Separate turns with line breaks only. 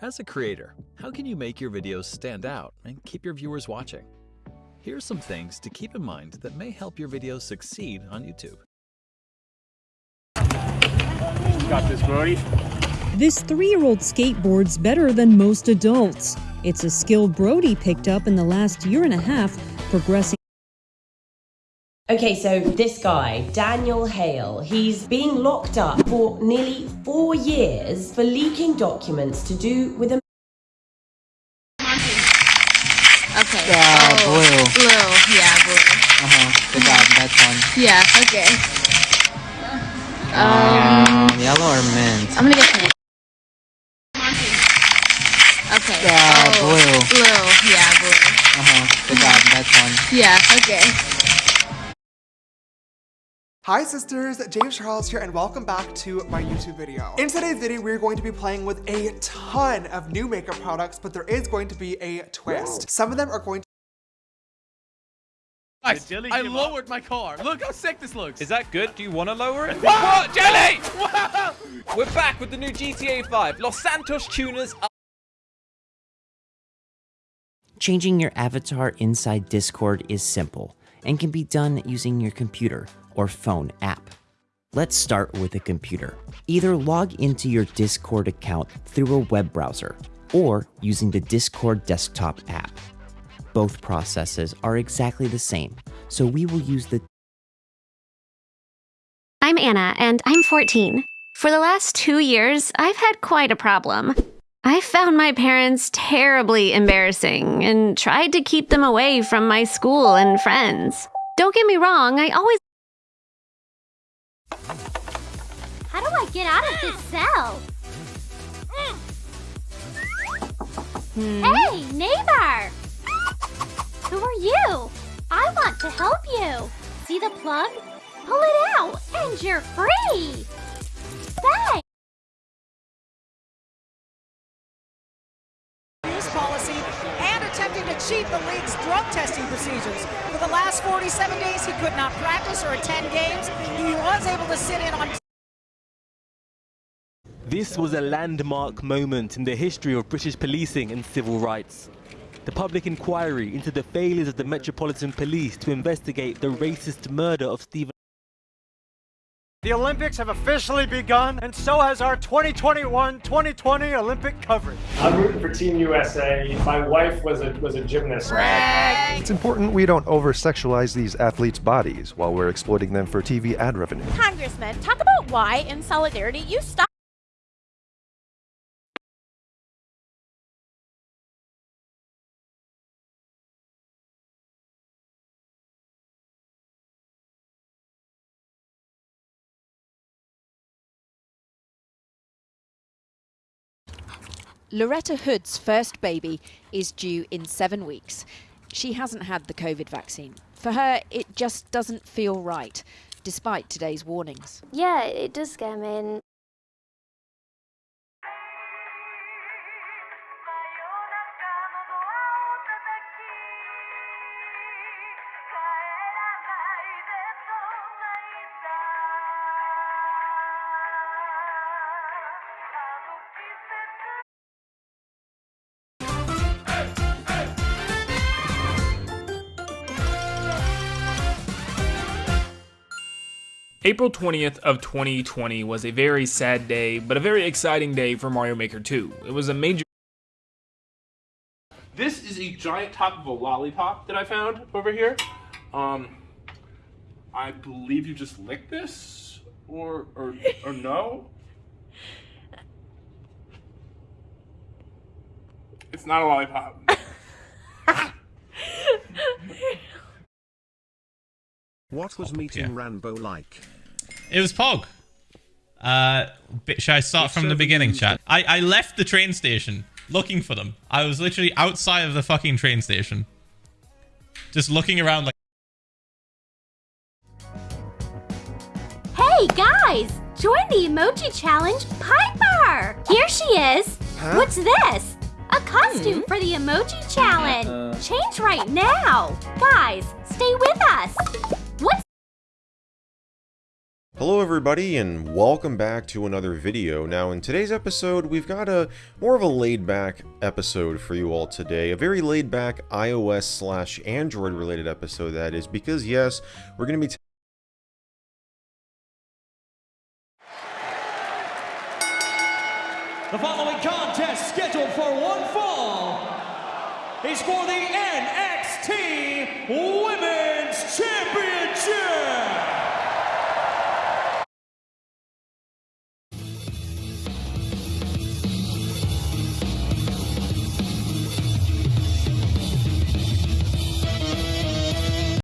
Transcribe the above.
As a creator, how can you make your videos stand out and keep your viewers watching? Here's some things to keep in mind that may help your videos succeed on YouTube.
Got this, Brody.
This three year old skateboards better than most adults. It's a skill Brody picked up in the last year and a half, progressing.
Okay, so this guy, Daniel Hale, he's being locked up for nearly four years for leaking documents to do with a.
Okay.
Yeah,
oh,
blue.
Blue. Yeah, blue.
Uh huh. Good job, that one.
Yeah. Okay.
Um, yellow or mint?
I'm gonna get pink. Okay.
Yeah,
oh,
blue.
Blue. Yeah, blue.
Uh huh. Good job, that one.
Yeah. Okay.
Hi sisters, James Charles here and welcome back to my YouTube video. In today's video, we're going to be playing with a ton of new makeup products, but there is going to be a twist. Some of them are going to
Guys, I lowered my car. Look how sick this looks.
Is that good? Do you want to lower it?
What? Jelly! Wow!
We're back with the new GTA 5. Los Santos tuners are
Changing your avatar inside Discord is simple and can be done using your computer or phone app. Let's start with a computer. Either log into your Discord account through a web browser or using the Discord desktop app. Both processes are exactly the same, so we will use the
I'm Anna, and I'm 14. For the last two years, I've had quite a problem. I found my parents terribly embarrassing and tried to keep them away from my school and friends. Don't get me wrong, I always.
I get out of this cell?
Hmm?
Hey, neighbor! Who are you? I want to help you. See the plug? Pull it out, and you're free. Thanks.
use policy and attempting to cheat the league's drug testing procedures. For the last 47 days, he could not practice or attend games. He was able to sit in on
This was a landmark moment in the history of British policing and civil rights. The public inquiry into the failures of the Metropolitan Police to investigate the racist murder of Stephen
The Olympics have officially begun, and so has our 2021-2020 Olympic coverage.
I'm rooting for Team USA. My wife was a was a gymnast.
It's important we don't over-sexualize these athletes' bodies while we're exploiting them for TV ad revenue.
Congressman, talk about why, in solidarity, you stop.
Loretta Hood's first baby is due in seven weeks. She hasn't had the COVID vaccine. For her, it just doesn't feel right, despite today's warnings.
Yeah, it does scare me. And
April 20th of 2020 was a very sad day, but a very exciting day for Mario Maker 2. It was a major
This is a giant top of a lollipop that I found over here. Um, I believe you just licked this, or or or no? It's not a lollipop.
What was meeting Rambo like?
It was Pog. Uh, should I start from the beginning, chat? I, I left the train station looking for them. I was literally outside of the fucking train station. Just looking around like...
Hey guys, join the emoji challenge, Piper. Here she is.
Huh?
What's this? A costume for the emoji challenge.
Uh.
Change right now. Guys, stay with us.
Hello everybody and welcome back to another video. Now in today's episode we've got a more of a laid back episode for you all today. A very laid back iOS slash Android related episode that is because yes, we're going to be
The following contest scheduled for one fall is for the NXT Championship.